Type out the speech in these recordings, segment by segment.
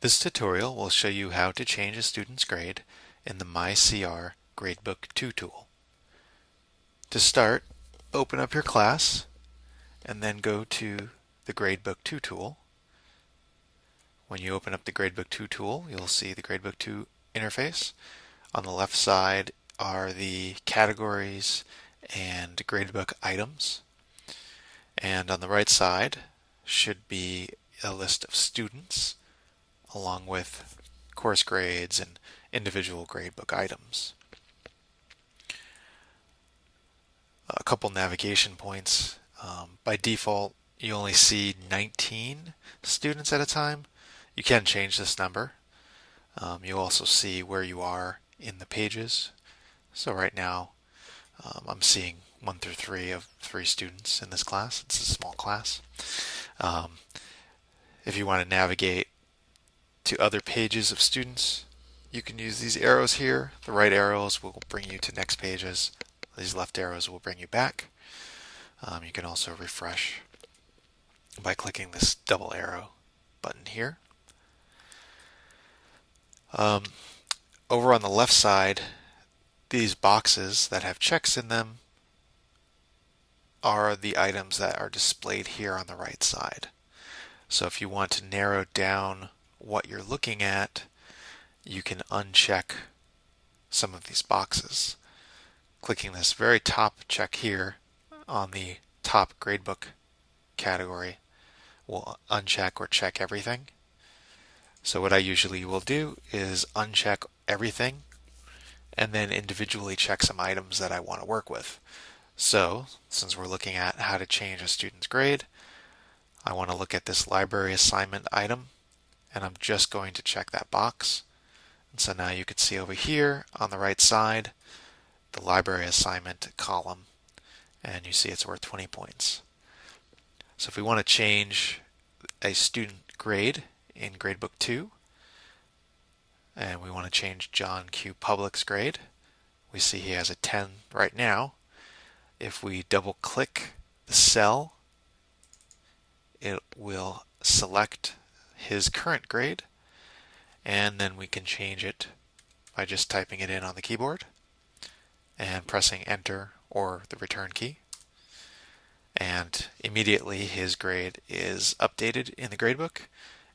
This tutorial will show you how to change a student's grade in the MyCR Gradebook 2 tool. To start, open up your class and then go to the Gradebook 2 tool. When you open up the Gradebook 2 tool, you'll see the Gradebook 2 interface. On the left side are the categories and gradebook items. And on the right side should be a list of students along with course grades and individual gradebook items. A couple navigation points. Um, by default, you only see 19 students at a time. You can change this number. Um, you'll also see where you are in the pages. So right now, um, I'm seeing one through three of three students in this class. It's a small class. Um, if you want to navigate to other pages of students, you can use these arrows here. The right arrows will bring you to next pages. These left arrows will bring you back. Um, you can also refresh by clicking this double arrow button here. Um, over on the left side, these boxes that have checks in them are the items that are displayed here on the right side. So if you want to narrow down what you're looking at, you can uncheck some of these boxes. Clicking this very top check here on the top gradebook category will uncheck or check everything. So what I usually will do is uncheck everything and then individually check some items that I want to work with. So since we're looking at how to change a student's grade, I want to look at this library assignment item and I'm just going to check that box. And so now you can see over here on the right side the library assignment column and you see it's worth 20 points. So if we want to change a student grade in gradebook 2 and we want to change John Q. Public's grade, we see he has a 10 right now. If we double click the cell, it will select his current grade and then we can change it by just typing it in on the keyboard and pressing enter or the return key. And immediately his grade is updated in the gradebook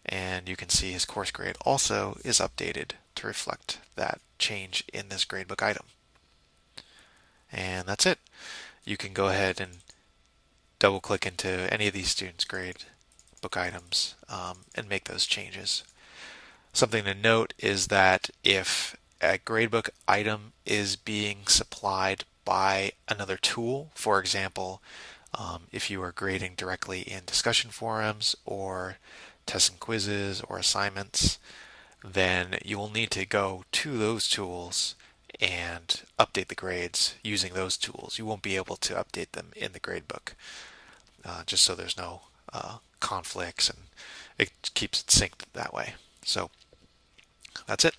and you can see his course grade also is updated to reflect that change in this gradebook item. And that's it. You can go ahead and double click into any of these students grade book items um, and make those changes. Something to note is that if a gradebook item is being supplied by another tool, for example, um, if you are grading directly in discussion forums or tests and quizzes or assignments, then you will need to go to those tools and update the grades using those tools. You won't be able to update them in the gradebook, uh, just so there's no uh, conflicts and it keeps it synced that way. So that's it.